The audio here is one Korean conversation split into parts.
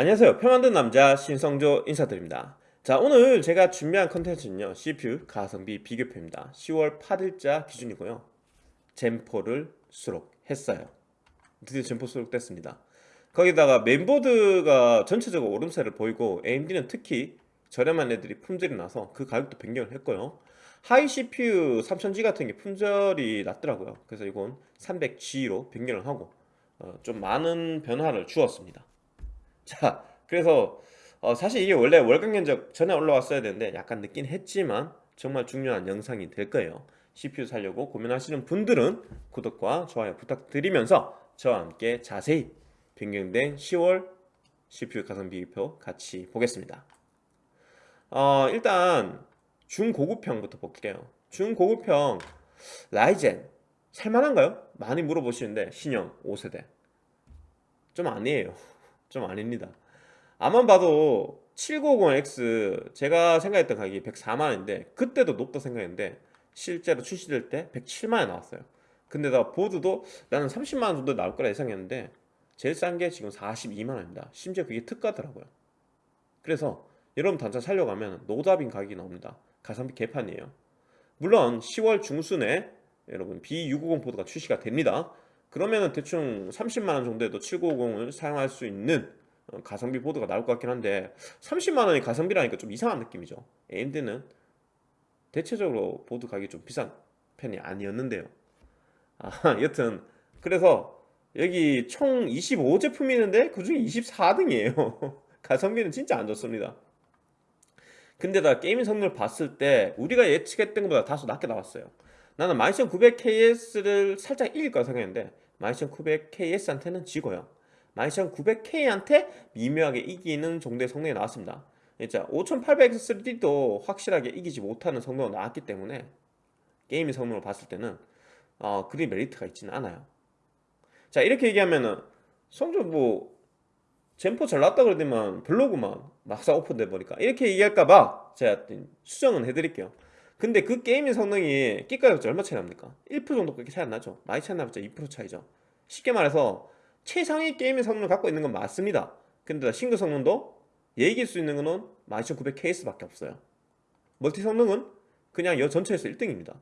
안녕하세요. 표 만든 남자 신성조 인사드립니다. 자 오늘 제가 준비한 컨텐츠는요 CPU 가성비 비교표입니다. 10월 8일자 기준이고요. Zen 4를 수록했어요. 드디어 Zen 4 수록됐습니다. 거기다가 메인보드가 전체적으로 오름세를 보이고 AMD는 특히 저렴한 애들이 품절이 나서 그 가격도 변경을 했고요. 하위 CPU 3000G 같은 게 품절이 났더라고요. 그래서 이건 300G로 변경을 하고 어, 좀 많은 변화를 주었습니다 자 그래서 어 사실 이게 원래 월간 견적 전에 올라왔어야 되는데 약간 늦긴 했지만 정말 중요한 영상이 될 거예요. CPU 살려고 고민하시는 분들은 구독과 좋아요 부탁드리면서 저와 함께 자세히 변경된 10월 CPU 가성비 표 같이 보겠습니다. 어 일단 중고급형부터 볼게요. 중고급형 라이젠 살만한가요? 많이 물어보시는데 신형 5세대. 좀 아니에요 좀 아닙니다. 아만 봐도 7950X 제가 생각했던 가격이 104만원인데 그때도 높다 생각했는데 실제로 출시될 때 107만원 나왔어요. 근데다 보드도 나는 30만원 정도 나올 거라 예상했는데 제일 싼 게 지금 42만원입니다. 심지어 그게 특가더라고요. 그래서 여러분 단차 살려고 하면 노답인 가격이 나옵니다. 가성비 개판이에요. 물론 10월 중순에 여러분 B650 보드가 출시가 됩니다 그러면은 대충 30만원 정도에도 7950을 사용할 수 있는 어, 가성비 보드가 나올 것 같긴 한데 30만원이 가성비라니까 좀 이상한 느낌이죠. AMD는 대체적으로 보드 가격이 좀 비싼 편이 아니었는데요. 아 여튼 그래서 여기 총 25제품이 있는데 그 중에 24등이에요. 가성비는 진짜 안 좋습니다 근데다 게이밍 성능을 봤을 때 우리가 예측했던 것보다 다소 낮게 나왔어요. 나는 12900KS를 살짝 이길 거라 생각했는데 12900KS한테는 지고요. 12900K한테 미묘하게 이기는 정도의 성능이 나왔습니다. 진짜 5800X3D도 확실하게 이기지 못하는 성능이 나왔기 때문에 게임의 성능을 봤을 때는 어, 그리 메리트가 있지는 않아요. 자 이렇게 얘기하면은 성적 뭐 젠포 잘 나왔다 그러더만 별로구만 막상 오픈돼 보니까 이렇게 얘기할까봐 제가 수정은 해드릴게요. 근데 그 게임의 성능이 끼가격이 얼마 차이 납니까? 1% 정도밖에 차이 안 나죠? 많이 차이 나봤자 2% 차이죠. 쉽게 말해서 최상의 게임의 성능을 갖고 있는 건 맞습니다. 근데 싱글 성능도 얘기할 수 있는 거는 12900KS밖에 없어요. 멀티 성능은 그냥 여 전체에서 1등입니다.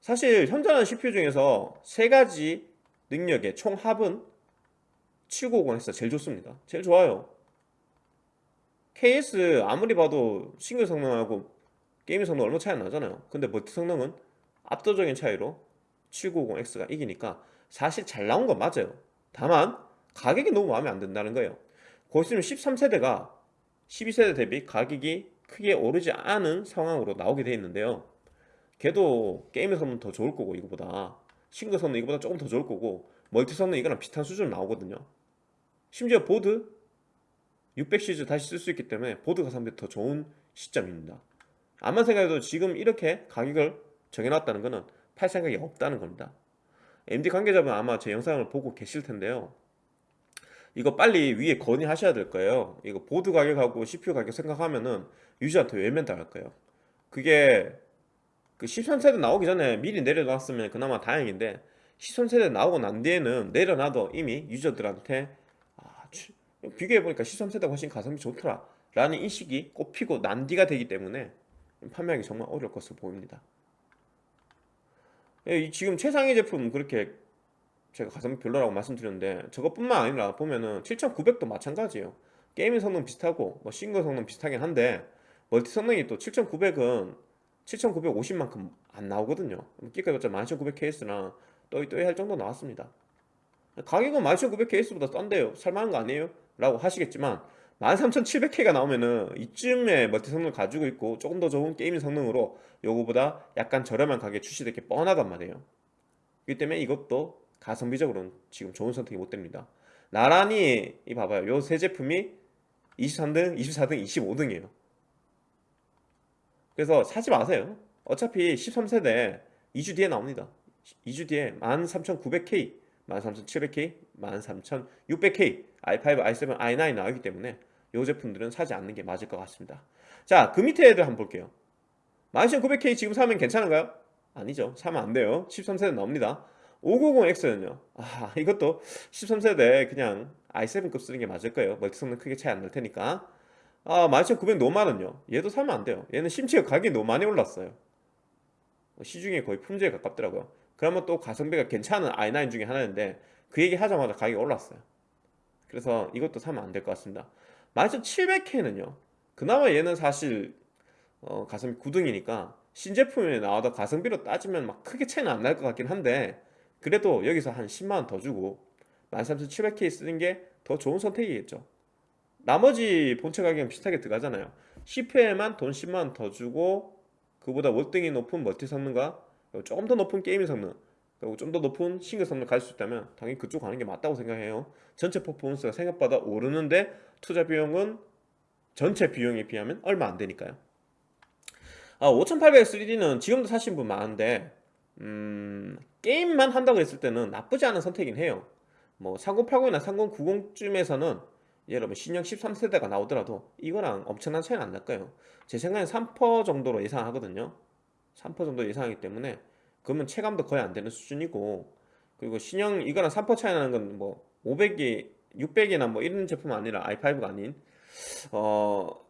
사실 현존하는 CPU 중에서 세 가지 능력의 총 합은 7950에서 제일 좋습니다. 제일 좋아요. KS 아무리 봐도 싱글 성능하고 게임 성능 얼마 차이 안 나잖아요. 근데 멀티 성능은 압도적인 차이로 7950X가 이기니까 사실 잘 나온 건 맞아요. 다만 가격이 너무 마음에 안 든다는 거예요. 곧 있으면 13세대가 12세대 대비 가격이 크게 오르지 않은 상황으로 나오게 되어 있는데요. 걔도 게임의 성능 더 좋을 거고 이거보다. 싱글 성능 이거보다 조금 더 좋을 거고 멀티 성능 이거랑 비슷한 수준 나오거든요 심지어 보드? 600 시리즈 다시 쓸 수 있기 때문에 보드 가성비 더 좋은 시점입니다. 아마 생각해도 지금 이렇게 가격을 정해놨다는 것은 팔 생각이 없다는 겁니다. AMD 관계자분 아마 제 영상을 보고 계실 텐데요. 이거 빨리 위에 건의하셔야 될 거예요. 이거 보드 가격하고 CPU 가격 생각하면은 유저한테 외면 당할 거예요. 그게 그 13세대 나오기 전에 미리 내려놨으면 그나마 다행인데 13세대 나오고 난 뒤에는 내려놔도 이미 유저들한테 아, 비교해보니까 13세대가 훨씬 가성비 좋더라. 라는 인식이 꼽히고 난뒤가 되기 때문에 판매하기 정말 어려울 것으로 보입니다. 예, 지금 최상위 제품 그렇게 제가 가성비 별로라고 말씀드렸는데 저것뿐만 아니라 보면은 7900도 마찬가지예요. 게이밍 성능 비슷하고 뭐 싱글 성능 비슷하긴 한데 멀티 성능이 또 7900은 7950만큼 안 나오거든요. 끽해봤자 12900KS나 또이또이 할 정도 나왔습니다. 가격은 12900KS보다 싼데요. 살만한 거 아니에요? 라고 하시겠지만 13700K가 나오면은 이쯤에 멀티 성능을 가지고 있고 조금 더 좋은 게이밍 성능으로 요거보다 약간 저렴한 가격에 출시될 게 뻔하단 말이에요. 그렇기 때문에 이것도 가성비적으로는 지금 좋은 선택이 못 됩니다. 나란히 이 봐봐요. 요 세 제품이 23등, 24등, 25등이에요. 그래서 사지 마세요. 어차피 13세대 2주 뒤에 나옵니다. 2주 뒤에 13900K 13700K, 13600K, i5, i7, i9 나오기 때문에 이 제품들은 사지 않는 게 맞을 것 같습니다. 자 그 밑에 애들 한번 볼게요. 12900K 지금 사면 괜찮은가요? 아니죠. 사면 안 돼요. 13세대 나옵니다. 590X는요? 아 이것도 13세대 그냥 i7급 쓰는 게 맞을 거예요. 멀티 성능 크게 차이 안 날 테니까. 아 12900 너무 많은요? 얘도 사면 안 돼요. 얘는 심지어 가격이 너무 많이 올랐어요. 시중에 거의 품절에 가깝더라고요. 그러면 또 가성비가 괜찮은 i9 중에 하나인데 그 얘기 하자마자 가격이 올랐어요 그래서 이것도 사면 안 될 것 같습니다. 12700K는요 그나마 얘는 사실 어, 가성비 9등이니까 신제품에 나와도 가성비로 따지면 막 크게 차이는 안 날 것 같긴 한데 그래도 여기서 한 10만원 더 주고 13700K 쓰는 게 더 좋은 선택이겠죠. 나머지 본체 가격은 비슷하게 들어가잖아요. CPU에만 돈 10만원 더 주고 그보다 월등히 높은 멀티 성능과 조금 더 높은 게이밍 성능 그리고 좀 더 높은 성능 갈수 있다면 당연히 그쪽 가는 게 맞다고 생각해요. 전체 퍼포먼스가 생각보다 오르는데 투자 비용은 전체 비용에 비하면 얼마 안 되니까요. 아, 5800 3D는 지금도 사신 분 많은데 음, 게임만 한다고 했을 때는 나쁘지 않은 선택이긴 해요. 뭐 3080이나 3090쯤에서는 여러분 신형 13세대가 나오더라도 이거랑 엄청난 차이는 안 날 거예요. 제 생각엔 3% 정도로 예상하거든요. 3% 정도 예상하기 때문에 그러면 체감도 거의 안 되는 수준이고 그리고 신형 이거랑 3% 차이 나는 건 뭐 500이 600이나 뭐 이런 제품 아니라 i5가 아닌 어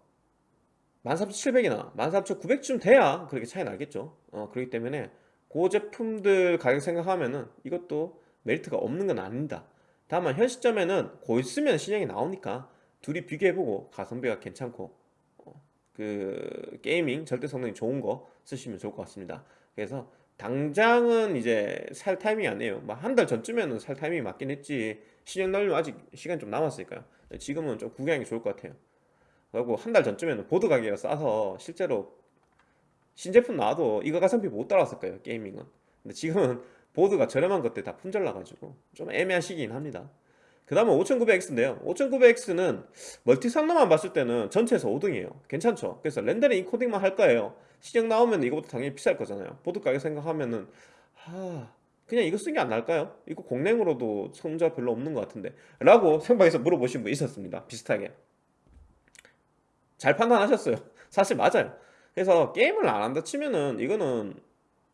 13700이나 13900쯤 돼야 그렇게 차이 나겠죠. 어, 그렇기 때문에 그 제품들 가격 생각하면은 이것도 메리트가 없는 건 아닙니다. 다만 현 시점에는 곧 있으면 신형이 나오니까 둘이 비교해보고 가성비가 괜찮고 어, 그 게이밍 절대 성능이 좋은 거 쓰시면 좋을 것 같습니다. 그래서 당장은 이제 살 타이밍이 아니에요. 뭐 한 달 전쯤에는 살 타이밍이 맞긴 했지. 신형 나오려면 아직 시간이 좀 남았으니까요. 지금은 좀 구경하기 좋을 것 같아요. 그리고 한 달 전쯤에는 보드 가격이 싸서 실제로 신제품 나와도 이거 가성비 못 따라왔을 거예요? 게이밍은. 근데 지금은 보드가 저렴한 것들 다 품절 나가지고 좀 애매한 시기긴 합니다 그 다음은 5900X인데요. 5900X는 멀티 성능만 봤을 때는 전체에서 5등이에요. 괜찮죠? 그래서 렌더링 인코딩만 할 거예요. 신형 나오면 이거보다 당연히 비쌀 거잖아요. 보드 가격 생각하면은 하... 그냥 이거 쓴게안 나을까요? 이거 공랭으로도 성능차 별로 없는 것 같은데. 라고 생방에서 물어보신 분 있었습니다. 비슷하게. 잘 판단하셨어요. 사실 맞아요. 그래서 게임을 안 한다 치면은 이거는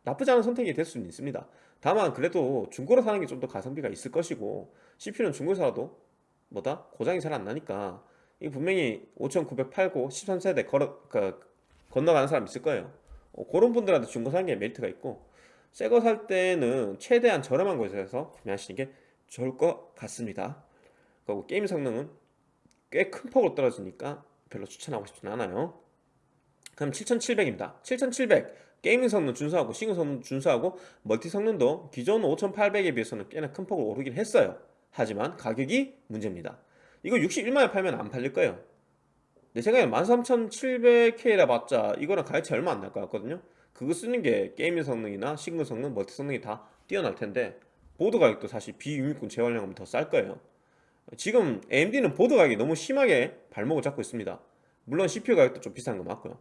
나쁘지 않은 선택이 될 수는 있습니다. 다만 그래도 중고로 사는 게 좀 더 가성비가 있을 것이고 CPU는 중고로 사도 뭐다? 고장이 잘 안 나니까 이 분명히 5900 팔고 13세대 걸어, 그, 건너가는 사람 있을 거예요. 어, 그런 분들한테 중고 사는 게 메리트가 있고 새 거 살 때는 최대한 저렴한 곳에서 구매하시는 게 좋을 것 같습니다. 그리고 게임 성능은 꽤 큰 폭으로 떨어지니까 별로 추천하고 싶진 않아요. 그럼 7700입니다. 7700 gaming 성능 준수하고 싱글 성능 준수하고 multi 성능도 기존 5800에 비해서는 꽤나 큰 폭으로 오르긴 했어요. 하지만 가격이 문제입니다. 이거 61만원에 팔면 안 팔릴 거예요. 내 생각에 13700K라 봤자 이거랑 가격이 얼마 안 날 것 같거든요. 그거 쓰는 게 gaming 성능이나 싱글 성능, multi 성능이 다 뛰어날 텐데 보드 가격도 사실 비유니콘 재활용하면 더 쌀 거예요. 지금 AMD는 보드 가격이 너무 심하게 발목을 잡고 있습니다. 물론 CPU 가격도 좀 비싼 거 맞고요.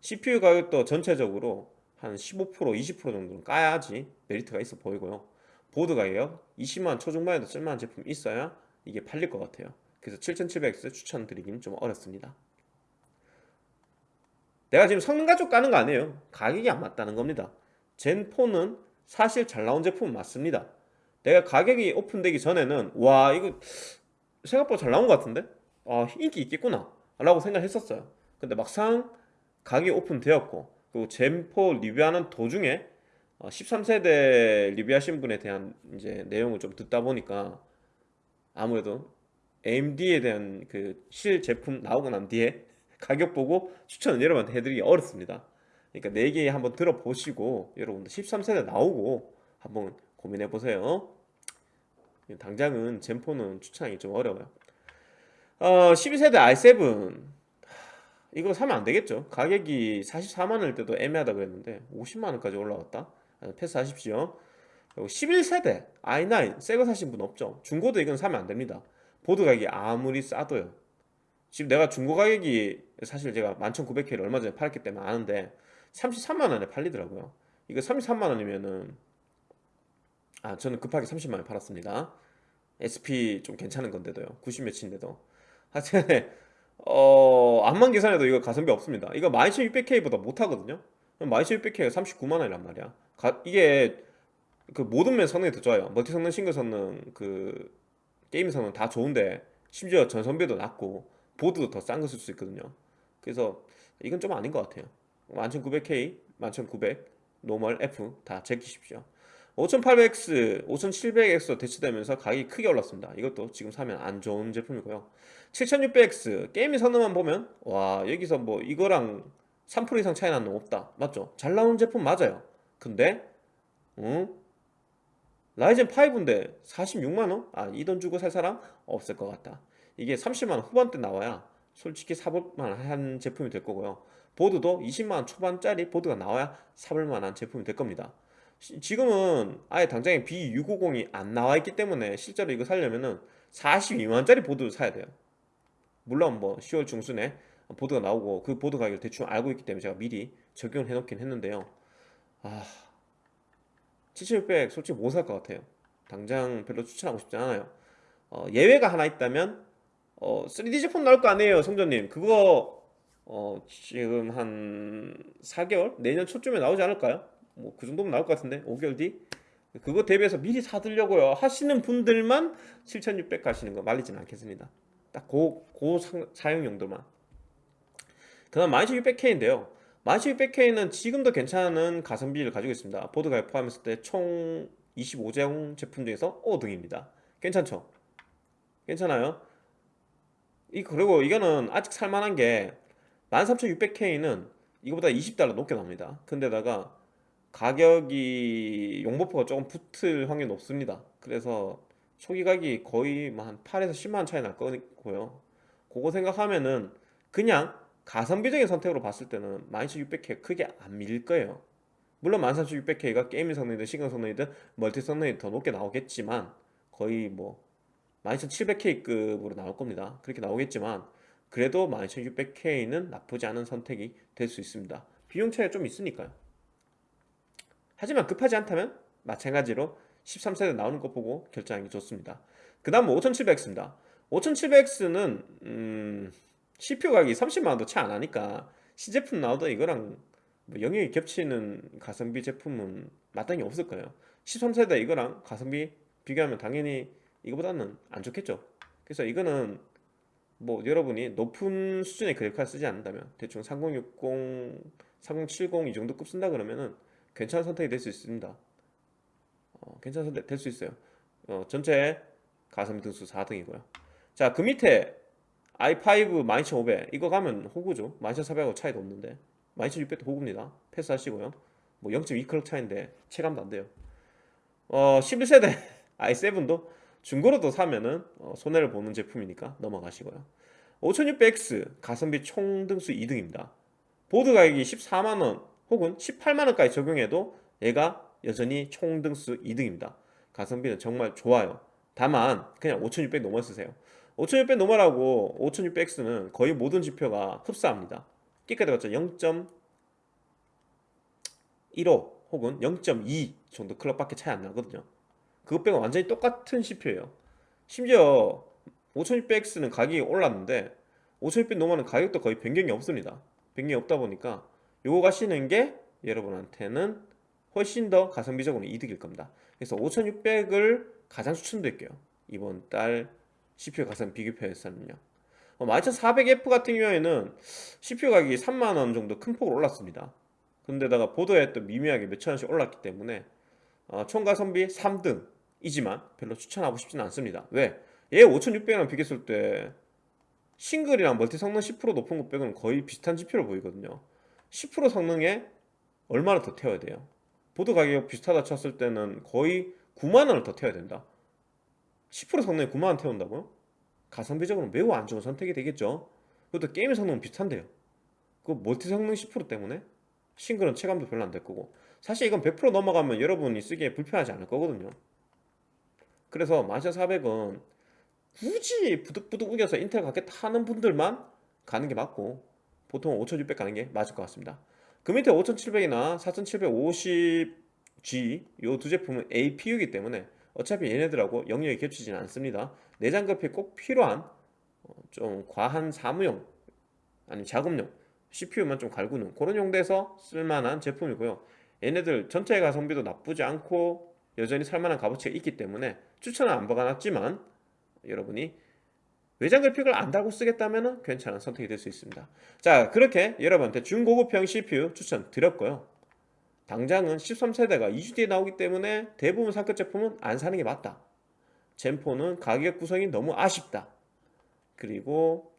CPU 가격도 전체적으로 한 15% 20% 정도는 까야지 메리트가 있어 보이고요. 보드 가격 20만 초중반에도 쓸만한 제품이 있어야 이게 팔릴 것 같아요. 그래서 7700X 추천드리긴 좀 어렵습니다. 내가 지금 성능 가지고 까는 거 아니에요. 가격이 안 맞다는 겁니다. 젠4는 사실 잘 나온 제품은 맞습니다. 내가 가격이 오픈되기 전에는 와 이거 생각보다 잘 나온 것 같은데? 아 인기 있겠구나 라고 생각했었어요. 근데 막상 가격이 오픈되었고 그리고 젠4 리뷰하는 도중에 13세대 어, 리뷰하신 분에 대한 이제 내용을 좀 듣다 보니까 아무래도 AMD에 대한 그 실 제품 나오고 난 뒤에 가격 보고 추천을 여러분한테 해드리기 어렵습니다. 그러니까 내 얘기 한번 들어보시고 여러분들 13세대 나오고 한번 고민해 보세요. 당장은 젠4는 추천하기 좀 어려워요. 어, 12세대 i7 이거 사면 안 되겠죠. 가격이 44만원일 때도 애매하다 그랬는데 50만원까지 올라왔다. 패스하십시오. 그리고 11세대 i9 새거 사신 분 없죠? 중고도 이건 사면 안 됩니다. 보드 가격이 아무리 싸도요. 지금 내가 중고 가격이 사실 제가 11,900K를 얼마 전에 팔았기 때문에 아는데 33만원에 팔리더라고요. 이거 33만원이면은 아 저는 급하게 30만원에 팔았습니다. SP 좀 괜찮은 건데도요. 90몇인데도. 하여튼 어 암만 계산해도 이거 가성비 없습니다. 이거 12600K보다 못하거든요. 12600K가 39만원이란 말이야. 가, 이게 그 모든 면 성능이 더 좋아요. 멀티 성능 싱글 성능 그 게임 성능 다 좋은데 심지어 전성비도 낮고 보드도 더 싼 거 쓸 수 있거든요. 그래서 이건 좀 아닌 것 같아요. 11900K, 11900, normal, F 다 제끼십시오 5800X, 5700X로 대치되면서 가격이 크게 올랐습니다. 이것도 지금 사면 안 좋은 제품이고요. 7600X 게임의 성능만 보면 와 여기서 뭐 이거랑 3% 이상 차이 나는 거 없다. 맞죠? 잘 나오는 제품 맞아요. 근데 응? 라이젠 5인데 46만원? 아 이 돈 주고 살 사람 없을 것 같다. 이게 30만원 후반대 나와야 솔직히 사볼만한 제품이 될 거고요. 보드도 20만원 초반짜리 보드가 나와야 사볼만한 제품이 될 겁니다. 시- 지금은 아예 당장에 B650이 안 나와 있기 때문에 실제로 이거 살려면은 42만원짜리 보드를 사야 돼요. 물론 뭐 10월 중순에 보드가 나오고 그 보드 가격을 대충 알고 있기 때문에 제가 미리 적용을 해놓긴 했는데요. 아 7600 솔직히 못 살 것 같아요. 당장 별로 추천하고 싶지 않아요. 어, 예외가 하나 있다면 어, 3D 제품 나올 거 아니에요 성전님. 그거 어, 지금 한 4개월? 내년 초쯤에 나오지 않을까요? 뭐 그 정도면 나올 것 같은데 5개월 뒤? 그거 대비해서 미리 사두려고요. 하시는 분들만 7600 가시는 거 말리진 않겠습니다. 딱 고, 고 사- 사용 용도만. 그 다음 12600K인데요. 12600K는 지금도 괜찮은 가성비를 가지고 있습니다. 보드 가격 포함했을 때 총 25제형 제품 중에서 5등입니다. 괜찮죠? 괜찮아요? 이 그리고 이거는 아직 살만한 게 13600K는 이거보다 20달러 높게 나옵니다. 근데다가 가격이 용보포가 조금 붙을 확률이 높습니다. 그래서 초기 가격이 거의 뭐한 8에서 10만원 차이 날 거고요. 그거 생각하면은 그냥 가성비적인 선택으로 봤을 때는 12600K 크게 안 밀릴 거예요. 물론 13600K가 게이밍 성능이든 시간 성능이든 멀티 성능이 더 높게 나오겠지만 거의 뭐 12700K급으로 나올 겁니다. 그렇게 나오겠지만 그래도 12600K는 나쁘지 않은 선택이 될 수 있습니다. 비용 차이가 좀 있으니까요 하지만 급하지 않다면 마찬가지로 13세대 나오는 거 보고 결정하는 게 좋습니다. 그 다음 5700X입니다. 5700X는 음, CPU 가격이 30만원도 채 안 하니까 신제품 나오던 이거랑 뭐 영역이 겹치는 가성비 제품은 마땅히 없을 거예요. 13세대 이거랑 가성비 비교하면 당연히 이거보다는 안 좋겠죠. 그래서 이거는 뭐 여러분이 높은 수준의 그래픽카드 쓰지 않는다면 대충 3060, 3070 이 정도 급 쓴다 그러면은 괜찮은 선택이 될 수 있습니다. 어, 괜찮은 선택 될 수 있어요. 어, 전체 가성비 등수 4등이고요. 자 그 밑에 i5 12500 이거 가면 호구죠. 12400하고 차이도 없는데 12600도 호구입니다. 패스하시고요. 뭐 0.2클럭 차인데 체감도 안 돼요. 어 11세대 i7도 중고로도 사면은 어, 손해를 보는 제품이니까 넘어가시고요. 5600X 가성비 총 등수 2등입니다. 보드 가격이 14만원 혹은 18만원까지 적용해도 얘가 여전히 총등수 2등입니다. 가성비는 정말 좋아요. 다만 그냥 5600 normal 쓰세요. 5600 normal하고 5600X는 거의 모든 지표가 흡사합니다. 끽해 봤자 0.15 혹은 0.2 정도 clock밖에 차이 안 나거든요. 그것 빼고 완전히 똑같은 CPU예요. 심지어 5600X는 가격이 올랐는데 5600 노멀은 가격도 거의 변경이 없습니다. 변경이 없다 보니까 요거 가시는 게 여러분한테는 훨씬 더 가성비적으로 이득일 겁니다. 그래서 5600을 가장 추천드릴게요. 이번 달 CPU 가성 비교표에서는요. 어, 12400F 같은 경우에는 CPU 가격이 3만원 정도 큰 폭으로 올랐습니다. 근데다가 보드에 또 미미하게 몇천원씩 올랐기 때문에 어, 총 가성비 3등이지만 별로 추천하고 싶지는 않습니다. 왜? 얘 5600이랑 비교했을 때 싱글이랑 multi 성능 10% 높은 것 빼고는 거의 비슷한 CPU로 보이거든요 10% 성능에 얼마나 더 태워야 돼요? 보드 가격 비슷하다 쳤을 때는 거의 9만원을 더 태워야 된다. 10% 성능에 9만원 태운다고요? 가성비적으로 매우 안 좋은 선택이 되겠죠. 그것도 게임 성능은 비슷한데요. 그 multi 성능 10% 때문에 싱글은 체감도 별로 안 될 거고. 사실 이건 100% 넘어가면 여러분이 쓰기에 불편하지 않을 거거든요. 그래서 12400은 굳이 부득부득 우겨서 인텔 가겠다 하는 분들만 가는 게 맞고 보통 5600 가는 게 맞을 것 같습니다. 그 밑에 5700이나 4750G 이두 제품은 APU이기 때문에 어차피 얘네들하고 영역이 겹치지는 않습니다. 내장 그래픽 꼭 필요한 어, 좀 과한 사무용 아니면 작업용 CPU만 좀 갈구는 그런 용도에서 쓸만한 제품이고요. 얘네들 전체 가성비도 나쁘지 않고 여전히 살만한 값어치가 있기 때문에 추천은 안 박아놨지만 여러분이 외장 그래픽을 안 달고 쓰겠다면 괜찮은 선택이 될 수 있습니다. 자 그렇게 여러분한테 중고급형 CPU 추천 드렸고요. 당장은 13세대가 2주 뒤에 나오기 때문에 대부분 상급 제품은 안 사는 게 맞다. 젠포는 가격 구성이 너무 아쉽다. 그리고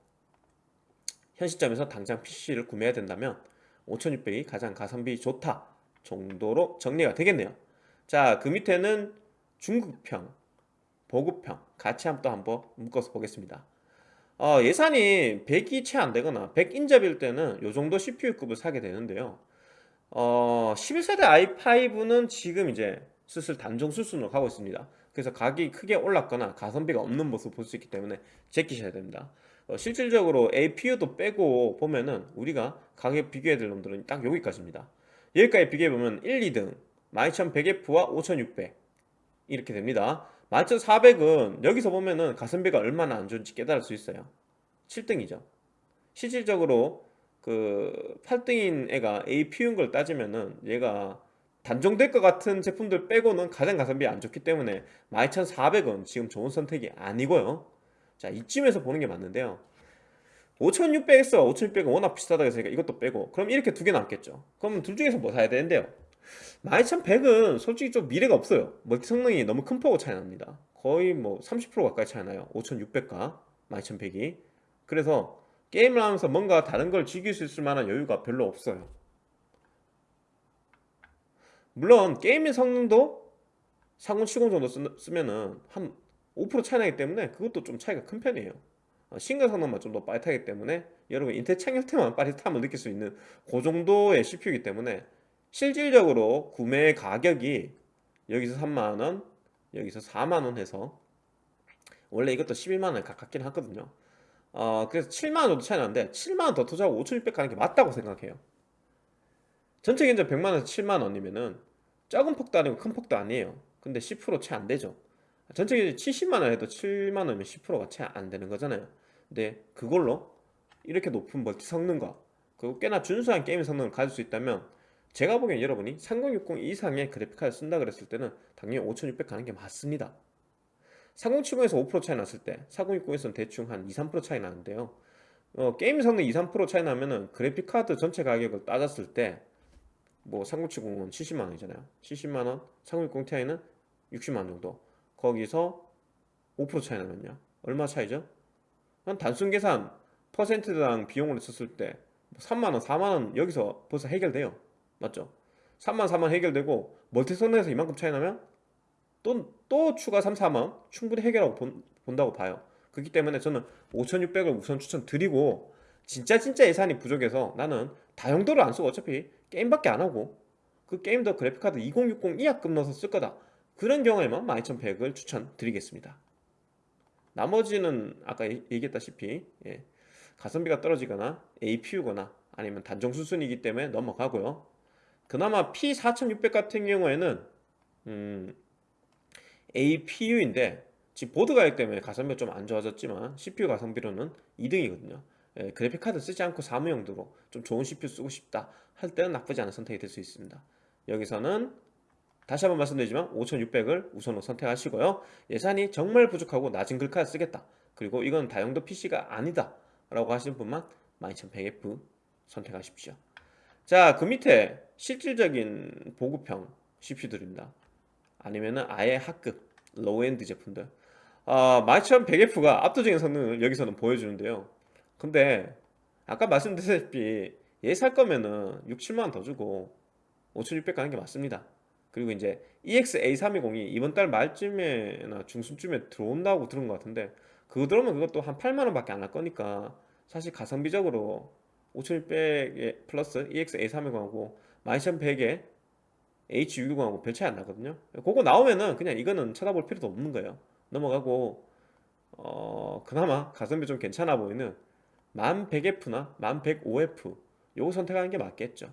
현 시점에서 당장 PC를 구매해야 된다면 5600이 가장 가성비 좋다 정도로 정리가 되겠네요. 자 그 밑에는 중급형 보급형 같이 한번 또 한번 묶어서 보겠습니다 어, 예산이 100이 채 안 되거나 100 인접일 때는 이 정도 CPU급을 사게 되는데요. 어, 11세대 i5는 지금 이제 슬슬 단종 수순으로 가고 있습니다. 그래서 가격이 크게 올랐거나 가성비가 없는 모습을 볼수 있기 때문에 제끼셔야 됩니다. 어, 실질적으로 APU도 빼고 보면은 우리가 가격 비교해야 될 놈들은 딱 여기까지입니다. 여기까지 비교해보면 1, 2등 12100F와 5600 이렇게 됩니다 11400은 여기서 보면은 가성비가 얼마나 안 좋은지 깨달을 수 있어요. 7등이죠. 실질적으로 그 8등인 애가 APU인 걸 따지면은 얘가 단종될 것 같은 제품들 빼고는 가장 가성비 안 좋기 때문에 12400은 지금 좋은 선택이 아니고요. 자 이쯤에서 보는 게 맞는데요. 5600X와 5600은 워낙 비슷하다고 해서 이것도 빼고 그럼 이렇게 두 개 남겠죠. 그럼 둘 중에서 뭐 사야 되는데요 12100은 솔직히 좀 미래가 없어요. 멀티 성능이 너무 큰 폭으로 차이 납니다. 거의 뭐 30% 가까이 차이 나요. 5600과 12100이 그래서 게임을 하면서 뭔가 다른 걸 즐길 수 있을 만한 여유가 별로 없어요. 물론 게임의 성능도 3070 정도 쓰, 면은 한 5% 차이 나기 때문에 그것도 좀 차이가 큰 편이에요. 어, 싱글 성능만 좀 더 빠릿하기 때문에 여러분 인텔 창렬태만 빠릿함을 느낄 수 있는 그 정도의 CPU이기 때문에 실질적으로 구매 가격이 여기서 3만원 여기서 4만원 해서 원래 이것도 11만원 가깝긴 하거든요. 어, 그래서 7만원 정도 차이 나는데 7만원 더 투자하고 5600 가는 게 맞다고 생각해요. 전체 견적 100만원에서 7만원이면은 작은 폭도 아니고 큰 폭도 아니에요. 근데 10%채 안되죠. 전체 견적 70만원 해도 7만원이면 10%가 채 안되는 거잖아요. 근데 그걸로 이렇게 높은 멀티 성능과 그리고 꽤나 준수한 게임 성능을 가질 수 있다면 제가 보기엔 여러분이 3060 이상의 그래픽카드 쓴다 그랬을 때는 당연히 5600 가는 게 맞습니다. 3070에서 5% 차이 났을 때 4060에서는 대충 한 2, 3% 차이 나는데요. 어, 게임 성능 2, 3% 차이 나면은 그래픽카드 전체 가격을 따졌을 때 뭐 3070은 70만원이잖아요. 70만원 3060 Ti는 60만원 정도. 거기서 5% 차이 나면요. 얼마 차이죠? 한 단순 계산 퍼센트당 비용을 썼을 때 3만원 4만원 여기서 벌써 해결돼요 맞죠? 3만 4만 해결되고 멀티 성능에서 이만큼 차이 나면 또, 또 추가 3, 4만 충분히 해결하고 본, 본다고 봐요. 그렇기 때문에 저는 5600을 우선 추천드리고 진짜 진짜 예산이 부족해서 나는 다용도를 안 쓰고 어차피 게임밖에 안 하고 그 게임도 그래픽카드 2060 이하급 넣어서 쓸 거다. 그런 경우에만 12100을 추천드리겠습니다. 나머지는 아까 얘기했다시피 예, 가성비가 떨어지거나 APU거나 아니면 단종 수순이기 때문에 넘어가고요 그나마 P4600 같은 경우에는 음, APU인데 지금 보드 가격 때문에 가성비가 좀 안 좋아졌지만 CPU 가성비로는 2등이거든요. 예, 그래픽 카드 쓰지 않고 사무 용도로 좀 좋은 CPU 쓰고 싶다 할 때는 나쁘지 않은 선택이 될 수 있습니다. 여기서는 다시 한번 말씀드리지만 5600을 우선으로 선택하시고요. 예산이 정말 부족하고 낮은 글카드 쓰겠다. 그리고 이건 다용도 PC가 아니다 라고 하시는 분만 12100F 선택하십시오 자 그 밑에 실질적인 보급형 CPU들입니다. 아니면은 아예 하급 low-end 제품들. 아, 12100F가 압도적인 성능을 여기서는 보여주는데요. 근데 아까 말씀드렸다시피 얘 살 거면은 6, 7만원 더 주고 5600 가는 게 맞습니다. 그리고 이제 EX-A320이 이번 달 말쯤에나 중순쯤에 들어온다고 들은 것 같은데 그거 들어오면 그것도 한 8만원 밖에 안 할 거니까 사실 가성비적으로 5600에 플러스 EX-A320하고 12100에 H610하고 별 차이 안 나거든요. 그거 나오면은 그냥 이거는 쳐다볼 필요도 없는 거예요. 넘어가고 어 그나마 가성비 좀 괜찮아 보이는 1100F나 1105F 요거 선택하는 게 맞겠죠.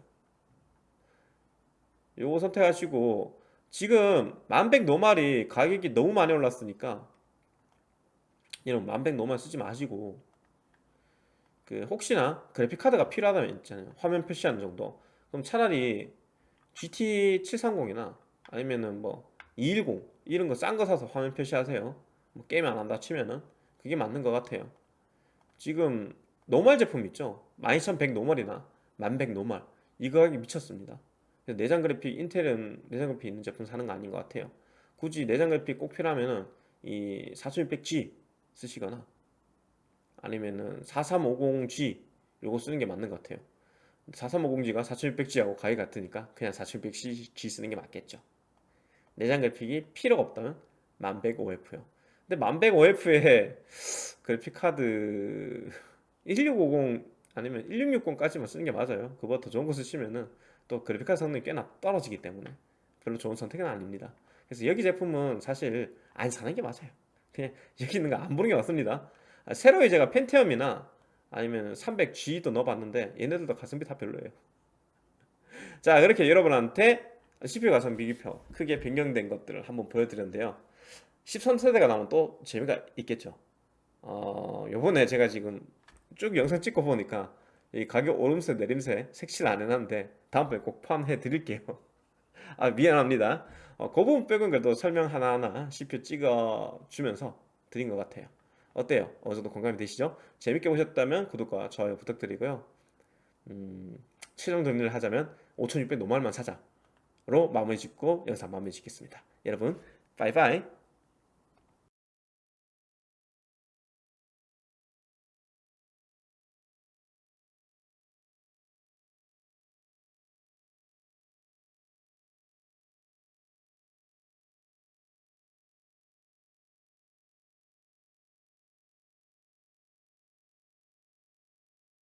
요거 선택하시고 지금 1100 노말이 가격이 너무 많이 올랐으니까 여러분 12100 normal 쓰지 마시고 그 혹시나 그래픽 카드가 필요하다면 있잖아요. 화면 표시하는 정도. 그럼 차라리 GT730이나 아니면은 뭐 210 이런 거 싼 거 사서 화면 표시하세요. 뭐 게임 안 한다 치면은 그게 맞는 것 같아요. 지금 normal 제품 있죠? 12100 normal이나 1100 normal. 이 가격이 미쳤습니다. 내장 그래픽 인텔은 내장 그래픽 있는 제품 사는 거 아닌 것 같아요. 굳이 내장 그래픽 꼭 필요하면은 이 4600G 쓰시거나 아니면은 4350G 요거 쓰는 게 맞는 것 같아요. 4350G가 4600G하고 가격이 같으니까 그냥 4600G 쓰는 게 맞겠죠. 내장 그래픽이 필요가 없다면 1100OF요. 근데 1100OF에 그래픽 카드 1650 아니면 1660까지만 쓰는 게 맞아요. 그보다 더 좋은 거 쓰시면은 또 그래픽 카드 성능이 꽤나 떨어지기 때문에 별로 좋은 선택은 아닙니다. 그래서 여기 제품은 사실 안 사는 게 맞아요. 그냥 여기 있는 거 안 보는 게 맞습니다 아, 새로이 제가 펜티엄이나 아니면 300G도 넣어봤는데 얘네들도 가성비 다 별로예요. 자 그렇게 여러분한테 CPU 가성비 비교 크게 변경된 것들을 한번 보여드렸는데요. 13세대가 나오면 또 재미가 있겠죠. 어 요번에 제가 지금 쭉 영상 찍고 보니까 이 가격 오름세 내림세 색칠 안 해놨는데 다음번에 꼭 포함해 드릴게요. 아 미안합니다. 어, 그 부분 빼고는 그래도 설명 하나하나 CPU 찍어 주면서 드린 것 같아요 어때요? 어느 정도 공감이 되시죠? 재밌게 보셨다면 구독과 좋아요 부탁드리고요 음, 최종 정리를 하자면 5600 normal만 사자로 마무리 짓고 영상 마무리 짓겠습니다 여러분 바이바이